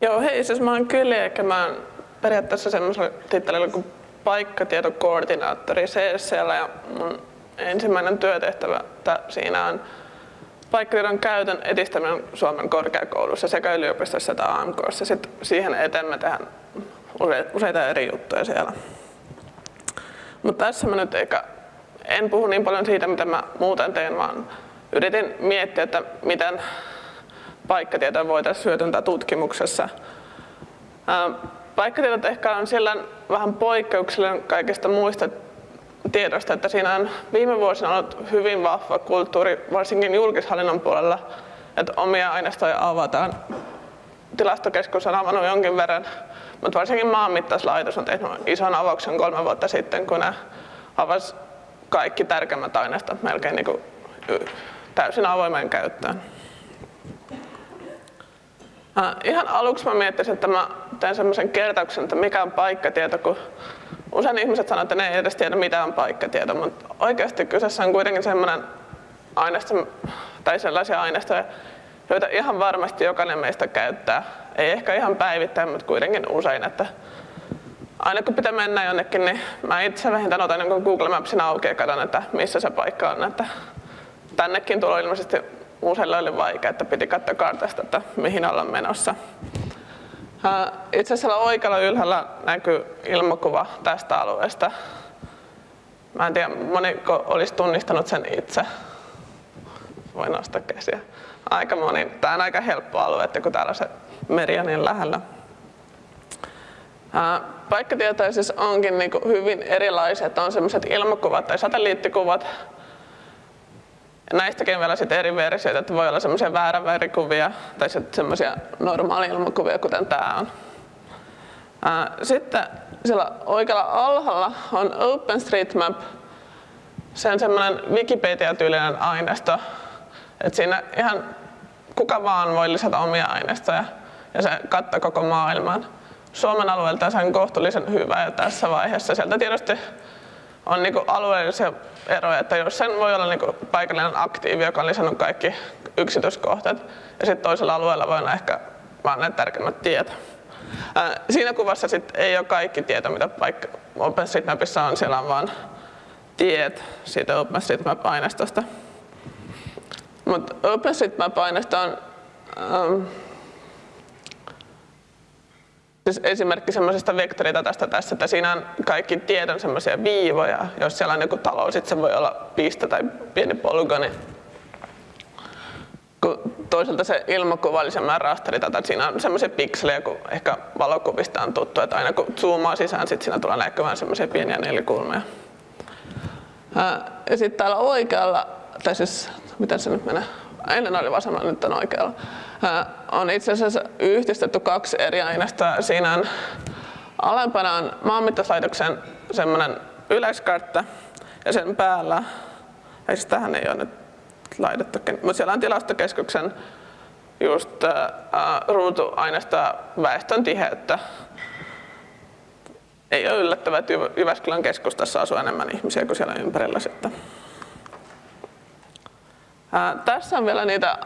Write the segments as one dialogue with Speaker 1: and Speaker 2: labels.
Speaker 1: Joo, hei, siis mä oon Kyli, eikä mä oon periaatteessa semmoisella tittelillä kuin paikkatietokoordinaattori CSCllä ja mun ensimmäinen työtehtävä siinä on paikkatiedon käytön edistäminen Suomen korkeakoulussa sekä yliopistossa että AMKssa. Sitten siihen eteen me tehdään useita eri juttuja siellä. Mutta tässä mä nyt eikä, en puhu niin paljon siitä, mitä mä muuten teen, vaan yritin miettiä, että miten paikkatietoa voitaisiin hyödyntää tutkimuksessa. Paikkatietot ehkä on sillä vähän poikkeuksellinen kaikista muista tiedosta, että siinä on viime vuosina ollut hyvin vahva kulttuuri, varsinkin julkishallinnon puolella, että omia aineistoja avataan. Tilastokeskus on avannut jonkin verran, mutta varsinkin maanmittauslaitos on tehnyt ison avauksen kolme vuotta sitten, kun ne avasi kaikki tärkeimmät aineistot melkein niin kuin täysin avoimeen käyttöön. Ihan aluksi mä miettisin, että mä teen semmoisen kertauksen, että mikä on paikkatieto, kun usein ihmiset sanoo, että ne ei edes tiedä mitä on paikkatieto, mutta oikeasti kyseessä on kuitenkin semmoinen aineisto, tai sellaisia aineistoja, joita ihan varmasti jokainen meistä käyttää. Ei ehkä ihan päivittäin, mutta kuitenkin usein. Että aina kun pitää mennä jonnekin, niin mä itse vähintään otan niin Google Mapsin auki ja katson, että missä se paikka on. Että tännekin tulo ilmeisesti useille oli vaikea, että piti katsoa kartasta, että mihin ollaan menossa. Itse asiassa oikealla ylhäällä näkyy ilmakuva tästä alueesta. Mä en tiedä, moniko olisi tunnistanut sen itse. Voin nostaa käsiä. Aika moni. Tämä on aika helppo alue, että kun täällä se meri on niin lähellä. Paikkatietoja siis onkin niin hyvin erilaisia, että on sellaiset ilmakuvat tai satelliittikuvat, ja näistäkin vielä sitten eri versioita, että voi olla semmoisia väärävärikuvia tai sitten semmoisia normaali-ilmakuvia, kuten tämä on. Sitten siellä oikealla alhaalla on OpenStreetMap, se on semmoinen Wikipedia-tyylinen aineisto, että siinä ihan kuka vaan voi lisätä omia aineistoja ja se kattaa koko maailman. Suomen alueelta se on kohtuullisen hyvä ja tässä vaiheessa sieltä tietysti on niinku alueellisia eroja, että jos sen voi olla niinku paikallinen aktiivi, joka on lisännyt kaikki yksityiskohtat, ja sitten toisella alueella voi olla ehkä vaan ne tärkeimmät tiedot. Siinä kuvassa sit ei ole kaikki tieto, mitä paikka OpenStreetMapissa on, siellä on vaan tiet siitä OpenStreetMap-aineistosta. Mutta OpenStreetMap-aineisto on ähm, siis esimerkki semmoisesta vektoridatasta tässä, että siinä on kaikki tiedon semmoisia viivoja. Jos siellä on joku talo, sitten se voi olla piste tai pieni polygoni. Kun toisaalta se ilmakuva oli semmoinen rasteridata, että siinä on semmoisia pikselejä, kun ehkä valokuvista on tuttu, että aina kun zoomaa sisään, sitten siinä tulee näkymään semmoisia pieniä nelikulmia. Ja sitten täällä oikealla, tai siis miten se nyt menee, ennen oli vasemmalla, nyt on oikealla on itse asiassa yhdistetty kaksi eri aineistoa. Siinä on alempana on maanmittauslaitoksen semmoinen yleiskartta ja sen päällä, ei siis tähän ei ole nyt laitettu, mutta siellä on tilastokeskuksen just äh, ruutuaineistoa väestön tiheyttä. Ei ole yllättävää, että Jyväskylän keskustassa asuu enemmän ihmisiä kuin siellä ympärillä sitten. Ää, tässä on vielä niitä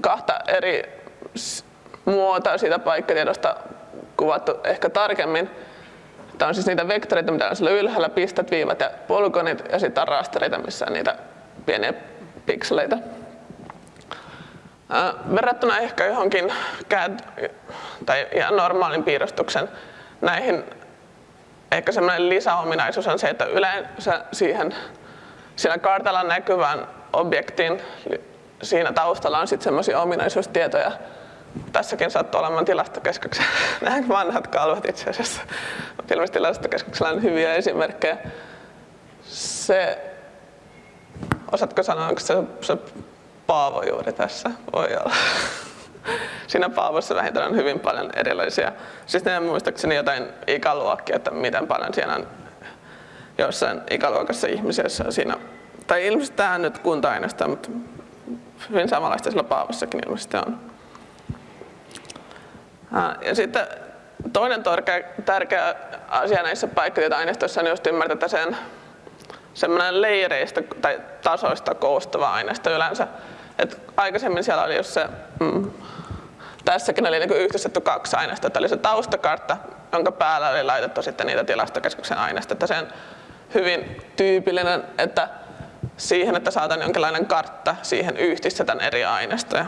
Speaker 1: kahta eri muotoa siitä paikkatiedosta kuvattu ehkä tarkemmin. Tämä on siis niitä vektoreita, mitä on siellä ylhäällä, pistet, viivat ja polygonit, ja sitten on rastereita, missä on niitä pieniä pikseleitä. verrattuna ehkä johonkin CAD tai ihan normaalin piirustuksen näihin ehkä semmoinen lisäominaisuus on se, että yleensä siihen siinä kartalla näkyvän objektin siinä taustalla on sitten semmoisia ominaisuustietoja. Tässäkin sattuu olemaan tilastokeskuksen nämä vanhat kalvot itse asiassa. Ilmeisesti tilastokeskuksella on hyviä esimerkkejä. Se, osaatko sanoa, onko se, se Paavo juuri tässä? Voi olla. Siinä Paavossa vähintään on hyvin paljon erilaisia, siis ne muistaakseni jotain ikäluokkia, että miten paljon siellä on jossain ikäluokassa ihmisiä, siinä, tai ilmeisesti tämä on nyt kunta mutta hyvin samanlaista sillä Paavossakin ilmeisesti on. Ja sitten toinen tärkeä asia näissä paikkatietoaineistoissa on just ymmärtää, että sen semmoinen leireistä tai tasoista koostuva aineisto yleensä. Et aikaisemmin siellä oli just se mm, tässäkin oli niin kuin yhdistetty kaksi aineistoa. Eli se taustakartta, jonka päällä oli laitettu sitten niitä tilastokeskuksen aineistoja. Se on hyvin tyypillinen, että siihen, että saadaan jonkinlainen kartta, siihen yhdistetään eri aineistoja.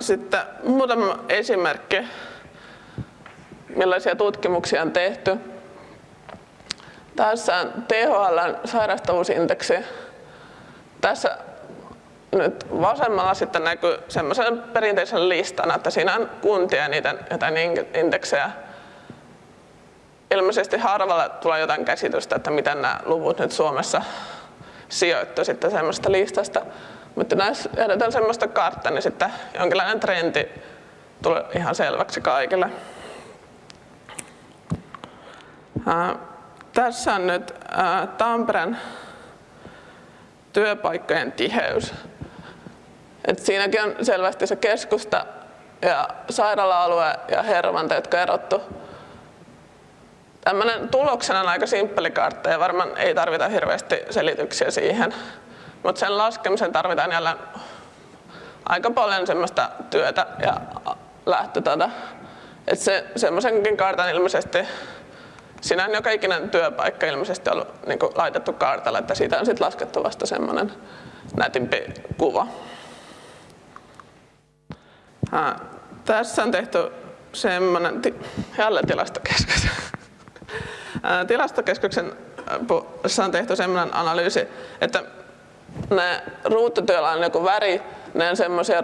Speaker 1: Sitten muutama esimerkki, millaisia tutkimuksia on tehty. Tässä on THL sairastavuusindeksi. Tässä nyt vasemmalla sitten näkyy semmoisen perinteisen listan, että siinä on kuntia ja niiden jotain indeksejä. Ilmeisesti harvalla tulee jotain käsitystä, että miten nämä luvut nyt Suomessa sijoittu sitten semmoista listasta. Mutta näissä jätetään semmoista kartta, niin sitten jonkinlainen trendi tulee ihan selväksi kaikille. Ää, tässä on nyt ää, Tampereen työpaikkojen tiheys. Et siinäkin on selvästi se keskusta ja sairaala-alue ja Hervanta, jotka erottu. Tämmöinen tuloksena on aika simppeli kartta ja varmaan ei tarvita hirveästi selityksiä siihen. Mutta sen laskemisen tarvitaan jälleen aika paljon semmoista työtä ja lähtötätä. Että se, semmoisenkin kartan ilmeisesti, siinä on joka ikinen työpaikka ilmeisesti ollut niin laitettu kartalle, että siitä on sitten laskettu vasta semmoinen nätimpi kuva. Ha, tässä on tehty semmoinen, jälleen tilastokeskus. Tilastokeskuksen on tehty semmoinen analyysi, että ne ruututyöllä on joku väri, ne on semmoisia,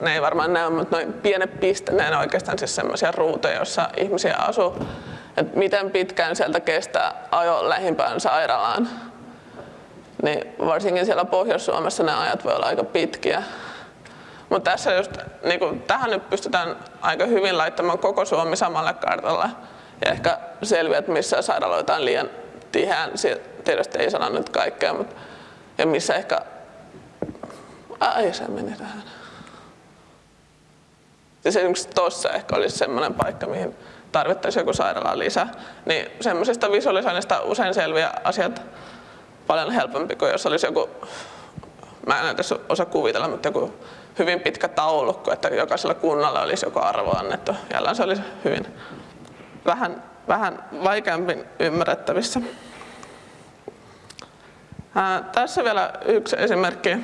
Speaker 1: ne ei varmaan näy, mutta noin pienet piste, ne on oikeastaan siis semmoisia ruutuja, joissa ihmisiä asuu. että miten pitkään sieltä kestää ajo lähimpään sairaalaan. Niin varsinkin siellä Pohjois-Suomessa ne ajat voi olla aika pitkiä. Mutta tässä just, niin kuin, tähän nyt pystytään aika hyvin laittamaan koko Suomi samalle kartalle. Ja ehkä selviät, missä sairaaloita on liian tiheään. Tietysti ei sano nyt kaikkea, mutta ja missä ehkä, ai se meni tähän. Siis esimerkiksi tuossa ehkä olisi semmoinen paikka, mihin tarvittaisiin joku sairaala lisää. Niin semmoisesta visualisoinnista usein selviää asiat paljon helpompi kuin jos olisi joku, mä en edes osaa kuvitella, mutta joku hyvin pitkä taulukko, että jokaisella kunnalla olisi joku arvo annettu. Jälleen se olisi hyvin vähän, vähän vaikeampi ymmärrettävissä. Ää, tässä vielä yksi esimerkki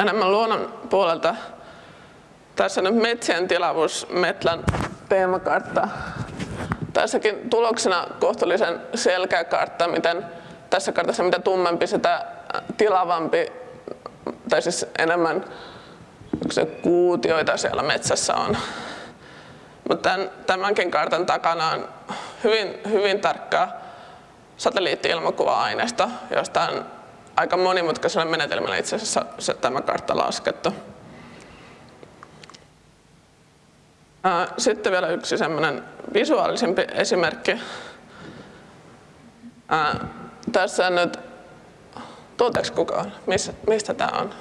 Speaker 1: enemmän luonnon puolelta. Tässä on metsien tilavuus Metlän teemakartta. Tässäkin tuloksena kohtuullisen selkeä kartta, miten tässä kartassa mitä tummempi sitä tilavampi, tai siis enemmän kuutioita siellä metsässä on. Mutta tämänkin kartan takana on hyvin, hyvin tarkkaa satelliitti-ilmakuva-aineisto, josta on aika monimutkaisella menetelmällä itse asiassa se, tämä kartta laskettu. Sitten vielä yksi semmoinen visuaalisempi esimerkki. Tässä on nyt, tunteeko kukaan, mistä, mistä tämä on?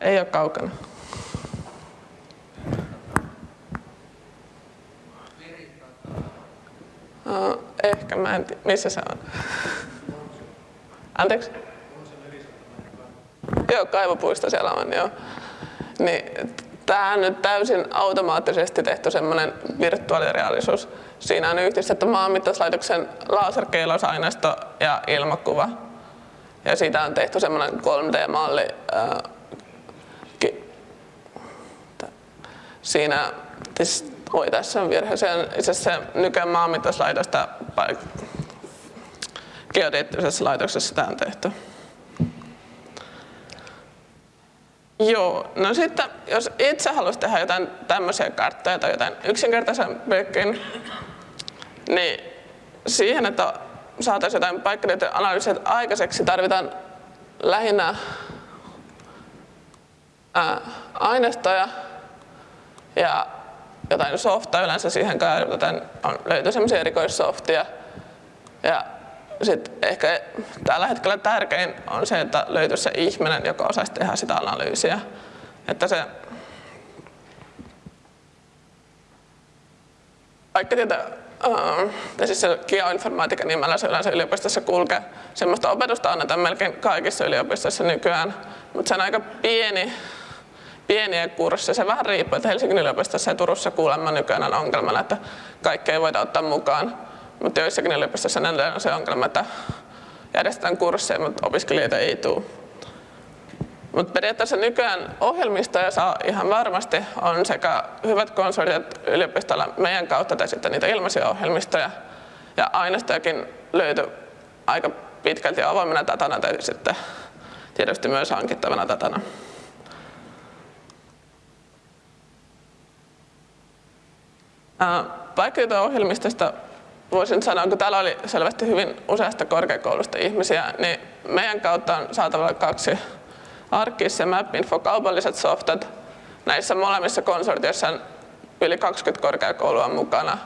Speaker 1: Ei ole kaukana. Uh, ehkä, mä en tiedä. Missä se on? Anteeksi? Joo, kaivopuisto siellä on, joo. Niin, tämä on nyt täysin automaattisesti tehty semmoinen virtuaalireaalisuus. Siinä on yhdistetty maanmittauslaitoksen laserkeilausaineisto ja ilmakuva. Ja siitä on tehty semmoinen 3D-malli. Siinä siis Oi, tässä on virhe. Se on itse asiassa nykyään maanmittauslaitosta geodeettisessa laitoksessa tämä on tehty. Joo, no sitten jos itse haluaisi tehdä jotain tämmöisiä karttoja tai jotain yksinkertaisempiakin, niin siihen, että saataisiin jotain paikkatietojen analyysiä aikaiseksi, tarvitaan lähinnä aineistoja ja jotain softaa yleensä siihen käytetään, on, löytyy semmoisia erikoissoftia. Ja sitten ehkä tällä hetkellä tärkein on se, että löytyisi se ihminen, joka osaisi tehdä sitä analyysiä. Että se uh, siis se geoinformaatika nimellä se yleensä yliopistossa kulkee. Semmoista opetusta annetaan melkein kaikissa yliopistoissa nykyään, mutta se on aika pieni, pieniä kursseja. Se vähän riippuu, että Helsingin yliopistossa ja Turussa kuulemma nykyään on ongelmana, että kaikkea ei voida ottaa mukaan. Mutta joissakin yliopistossa on se ongelma, että järjestetään kursseja, mutta opiskelijoita ei tule. Mutta periaatteessa nykyään ohjelmistoja saa ihan varmasti on sekä hyvät konsortiot yliopistolla meidän kautta tai sitten niitä ilmaisia ohjelmistoja. Ja aineistojakin löytyy aika pitkälti avoimena datana tai sitten tietysti myös hankittavana datana. Paikkatietoohjelmistosta voisin sanoa, kun täällä oli selvästi hyvin useasta korkeakoulusta ihmisiä, niin meidän kautta on saatavilla kaksi Arkis ja MapInfo kaupalliset softat. Näissä molemmissa konsortioissa on yli 20 korkeakoulua mukana,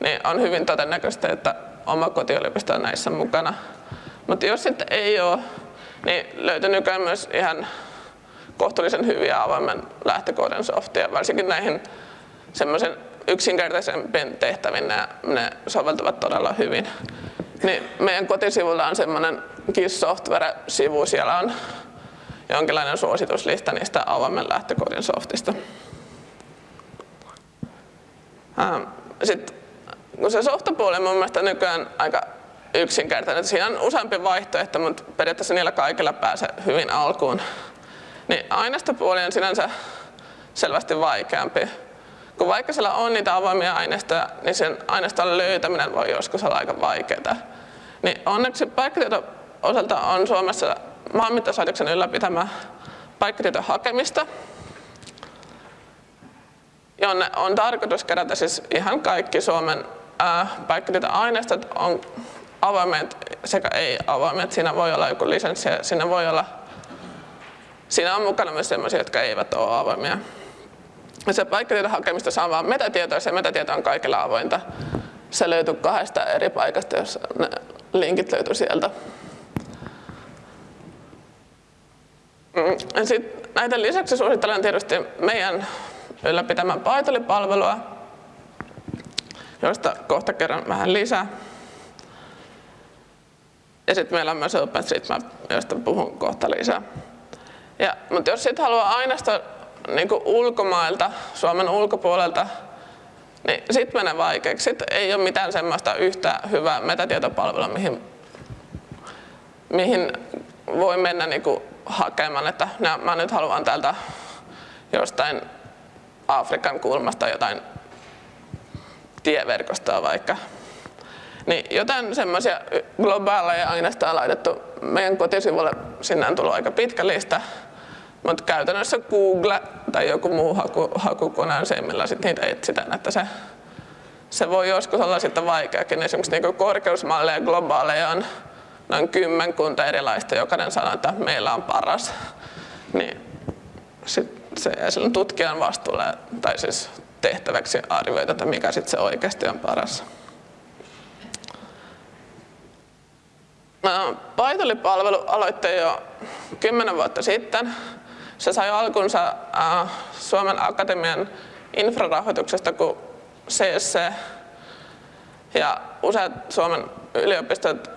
Speaker 1: niin on hyvin todennäköistä, että oma kotiyliopisto on näissä mukana. Mutta jos sitten ei ole, niin löytyy nykyään myös ihan kohtuullisen hyviä avoimen lähtökoodin softia, varsinkin näihin semmoisen yksinkertaisempien tehtäviin ne, ne soveltuvat todella hyvin. Niin meidän kotisivulla on semmoinen KISS Software-sivu, siellä on jonkinlainen suosituslista niistä avoimen lähtökoodin softista. Sitten kun se softapuoli on mun mielestä nykyään aika yksinkertainen. Siinä on useampi vaihtoehto, mutta periaatteessa niillä kaikilla pääsee hyvin alkuun. Niin aineistopuoli on sinänsä selvästi vaikeampi. Kun vaikka siellä on niitä avoimia aineistoja, niin sen aineiston löytäminen voi joskus olla aika vaikeaa. Niin onneksi paikkatieto osalta on Suomessa maanmittauslaitoksen ylläpitämä paikkatietojen hakemista, jonne on tarkoitus kerätä siis ihan kaikki Suomen paikkatietoaineistot on avoimet sekä ei-avoimet. Siinä voi olla joku lisenssi ja siinä voi olla Siinä on mukana myös sellaisia, jotka eivät ole avoimia. Se paikkatiedon hakemista saa vain metatietoa ja metatieto on kaikilla avointa. Se löytyy kahdesta eri paikasta, jos ne linkit löytyy sieltä. Mm, Sitten näiden lisäksi suosittelen tietysti meidän ylläpitämään Python-palvelua, josta kohta kerran vähän lisää. Ja sitten meillä on myös OpenStreetMap, josta puhun kohta lisää. Ja, mutta jos sitten haluaa aineista niin ulkomailta, Suomen ulkopuolelta, niin sitten menee vaikeaksi. Sitten ei ole mitään semmoista yhtä hyvää metatietopalvelua, mihin, mihin voi mennä niin kuin hakemaan, että mä nyt haluan täältä jostain Afrikan kulmasta jotain tieverkostoa vaikka. Niin jotain semmoisia globaaleja aineistoja on laitettu meidän kotisivulle, sinne on tullut aika pitkä lista, mutta käytännössä Google tai joku muu haku, hakukone on se, millä sit niitä etsitään, että se, se voi joskus olla sitten vaikeakin. Esimerkiksi niin korkeusmalleja globaaleja on noin kymmenkunta erilaista, jokainen sanoo, että meillä on paras. Niin sit se jää silloin tutkijan vastuulle, tai siis tehtäväksi arvioida, että mikä sitten se oikeasti on paras. Python-palvelu aloitti jo kymmenen vuotta sitten. Se sai alkunsa Suomen Akatemian infrarahoituksesta, kun CSC ja useat Suomen yliopistot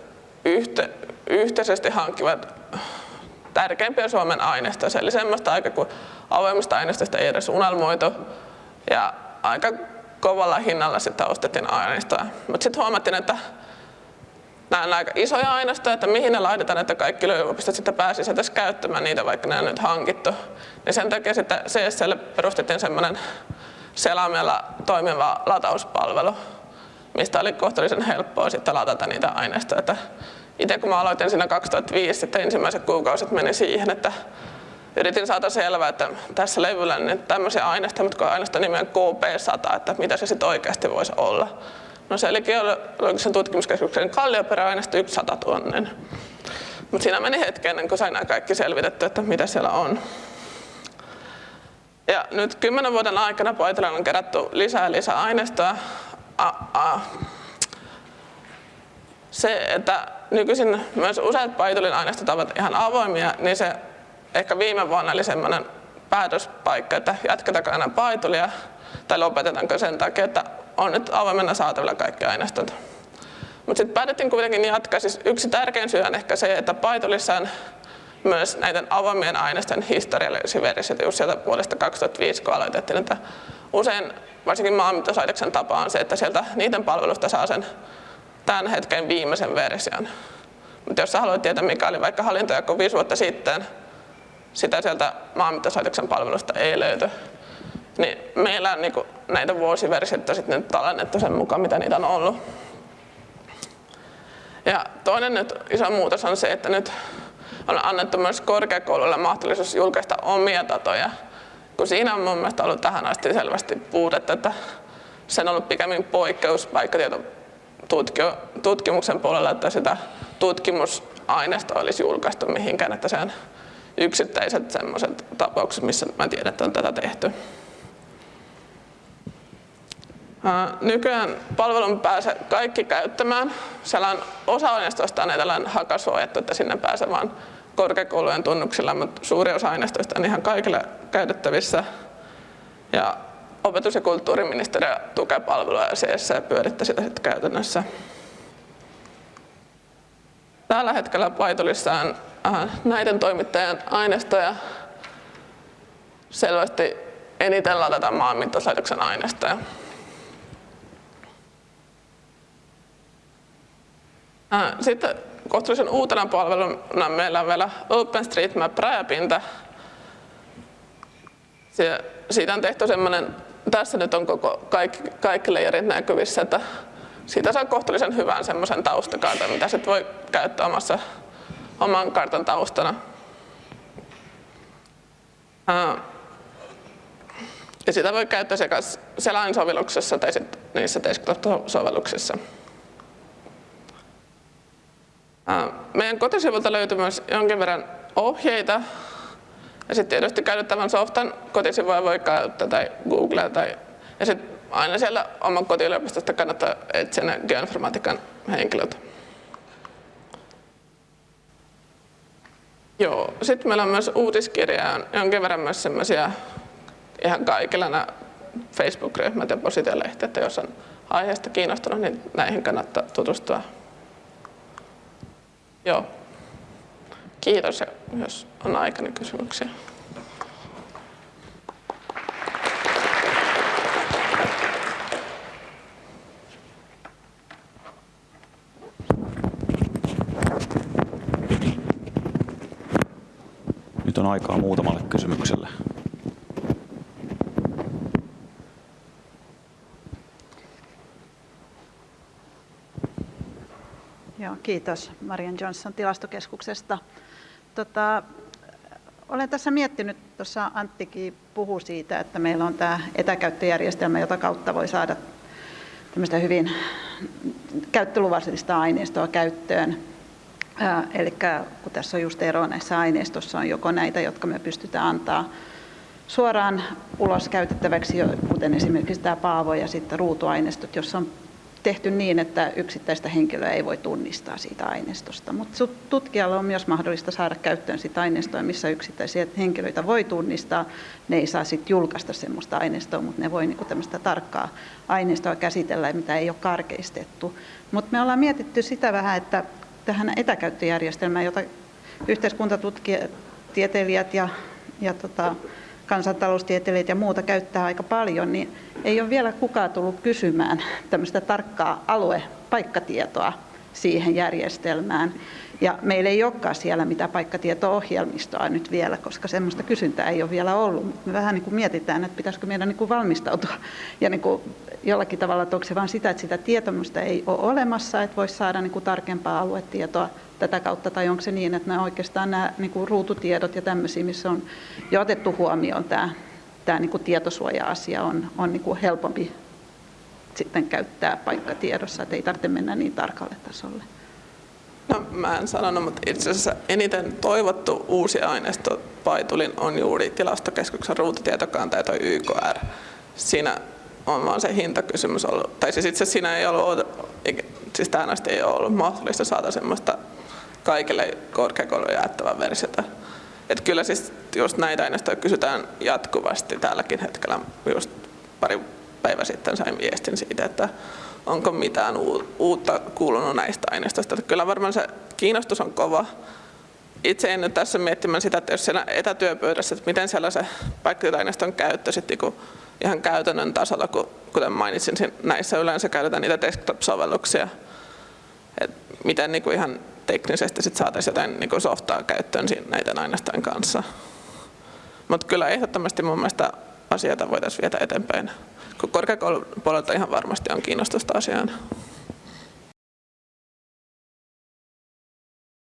Speaker 1: yhte, yhteisesti hankkivat tärkeimpiä Suomen aineistoja. Eli semmoista aika kuin avoimista aineistosta ei edes unelmoitu. Ja aika kovalla hinnalla sitten ostettiin aineistoa. Mutta sitten huomattiin, että nämä on aika isoja aineistoja, että mihin ne laitetaan, että kaikki yliopistot sitten pääsisivät edes käyttämään niitä, vaikka ne on nyt hankittu. Niin sen takia sitten CSL perustettiin semmoinen selaimella toimiva latauspalvelu, mistä oli kohtuullisen helppoa sitten ladata niitä aineistoja. itse kun mä aloitin siinä 2005, että ensimmäiset kuukausit meni siihen, että yritin saada selvää, että tässä levyllä on niin tämmöisiä aineistoja, mutta aineista nimeä KP100, että mitä se sitten oikeasti voisi olla. No se oli geologisen tutkimuskeskuksen kallioperäaineisto 100 000. Mutta siinä meni hetki ennen kuin sain nämä kaikki selvitetty, että mitä siellä on. Ja nyt kymmenen vuoden aikana Poitilailla on kerätty lisää lisää aineistoa. Se, että nykyisin myös useat Pythonin aineistot ovat ihan avoimia, niin se ehkä viime vuonna oli semmoinen päätöspaikka, että jatketaanko aina Pythonia tai lopetetaanko sen takia, että on nyt avoimena saatavilla kaikki aineistot. Mutta sitten päätettiin kuitenkin jatkaa. Siis yksi tärkein syy on ehkä se, että Pythonissa on myös näiden avoimien aineistojen historiallisia versioita just sieltä vuodesta 2005, kun aloitettiin. Että usein varsinkin maanmittauslaitoksen tapa on se, että sieltä niiden palvelusta saa sen tämän hetken viimeisen version. Mutta jos sä haluat tietää, mikä oli vaikka hallintojako viisi vuotta sitten, sitä sieltä maanmittauslaitoksen palvelusta ei löyty. Niin meillä on niin näitä vuosiversioita sitten tallennettu sen mukaan, mitä niitä on ollut. Ja toinen nyt iso muutos on se, että nyt on annettu myös korkeakouluille mahdollisuus julkaista omia datoja, kun siinä on mun mielestä ollut tähän asti selvästi puutetta, että sen on ollut pikemmin poikkeus tutkimuksen puolella, että sitä tutkimusaineistoa olisi julkaistu mihinkään, että se on yksittäiset sellaiset tapaukset, missä mä tiedän, että on tätä tehty. Nykyään palvelun pääsee kaikki käyttämään. Siellä on osa aineistoista on tällainen hakasuojattu, että sinne pääsee vain korkeakoulujen tunnuksilla, mutta suuri osa aineistoista on ihan kaikille käytettävissä. Ja opetus- ja kulttuuriministeriö tukee palvelua ja pyörittää sitä sitten käytännössä. Tällä hetkellä Paitolissa on näiden toimittajien aineistoja selvästi eniten ladataan maanmittauslaitoksen aineistoja. Sitten kohtuullisen uutena palveluna meillä on vielä OpenStreetMap rajapinta. Siitä on tehty semmoinen, tässä nyt on koko, kaikki, kaikki layerit näkyvissä, että siitä saa kohtuullisen hyvän semmoisen taustakartan, mitä sitten voi käyttää omassa, oman kartan taustana. Ja sitä voi käyttää sekä selainsovelluksessa tai sitten niissä desktop-sovelluksissa. Meidän kotisivulta löytyy myös jonkin verran ohjeita. Ja sitten tietysti käytettävän softan kotisivuja voi käyttää tai Googlea. Tai, ja sitten aina siellä oman kotiyliopistosta kannattaa etsiä ne geoinformatiikan henkilöt. Joo, sitten meillä on myös uutiskirja on jonkin verran myös semmoisia ihan kaikilla nämä Facebook-ryhmät ja positiolehti, että jos on aiheesta kiinnostunut, niin näihin kannattaa tutustua. Joo. Kiitos ja jos on aikana kysymyksiä.
Speaker 2: Nyt on aikaa muutamalle kysymykselle.
Speaker 3: Joo, kiitos Marian Johnson tilastokeskuksesta. Tota, olen tässä miettinyt, tuossa Anttikin puhu siitä, että meillä on tämä etäkäyttöjärjestelmä, jota kautta voi saada tämmöistä hyvin käyttöluvallista aineistoa käyttöön. Eli kun tässä on just ero näissä aineistossa, on joko näitä, jotka me pystytään antaa suoraan ulos käytettäväksi, kuten esimerkiksi tämä Paavo ja sitten ruutuaineistot, jossa on tehty niin, että yksittäistä henkilöä ei voi tunnistaa siitä aineistosta. Mutta tutkijalle on myös mahdollista saada käyttöön sitä aineistoa, missä yksittäisiä henkilöitä voi tunnistaa. Ne ei saa sitten julkaista sellaista aineistoa, mutta ne voi niinku tämmöistä tarkkaa aineistoa käsitellä, mitä ei ole karkeistettu. Mutta me ollaan mietitty sitä vähän, että tähän etäkäyttöjärjestelmään, jota yhteiskuntatieteilijät ja, ja tota, kansantaloustieteilijät ja muuta käyttää aika paljon, niin ei ole vielä kukaan tullut kysymään tämmöistä tarkkaa aluepaikkatietoa siihen järjestelmään. Ja meillä ei olekaan siellä mitään paikkatieto-ohjelmistoa nyt vielä, koska semmoista kysyntää ei ole vielä ollut. Me vähän niin kuin mietitään, että pitäisikö meidän niin kuin valmistautua ja niin kuin jollakin tavalla, että onko se vain sitä, että sitä tietomusta ei ole olemassa, että voisi saada niin kuin tarkempaa aluetietoa tätä kautta, tai onko se niin, että nämä oikeastaan nämä niin kuin ruututiedot ja tämmöisiä, missä on jo otettu huomioon tämä, tämä niin kuin tietosuoja-asia, on, on niin kuin helpompi sitten käyttää paikkatiedossa, että ei tarvitse mennä niin tarkalle tasolle.
Speaker 1: No, mä en sanonut, mutta itse asiassa eniten toivottu uusi aineisto Paitulin on juuri tilastokeskuksen ruututietokanta ja toi YKR. Siinä on vaan se hintakysymys ollut, tai siis itse siinä ei ollut, siis tähän asti ei ole ollut mahdollista saada semmoista kaikille korkeakoulujen jaettavaa versiota. Että kyllä siis just näitä aineistoja kysytään jatkuvasti tälläkin hetkellä. Just pari päivä sitten sain viestin siitä, että onko mitään uutta kuulunut näistä aineistoista. Kyllä varmaan se kiinnostus on kova. Itse en nyt tässä miettimään sitä, että jos siellä etätyöpöydässä, että miten siellä se paikkatietoaineiston käyttö sitten niin ihan käytännön tasolla, kun, kuten mainitsin, näissä yleensä käytetään niitä desktop-sovelluksia. Et miten niin kuin ihan teknisesti sit saataisiin jotain niin kuin softaa käyttöön näiden aineistojen kanssa. Mutta kyllä ehdottomasti mun mielestä asioita voitaisiin viedä eteenpäin. Korkeakoulupuolelta ihan varmasti on kiinnostusta asiaan.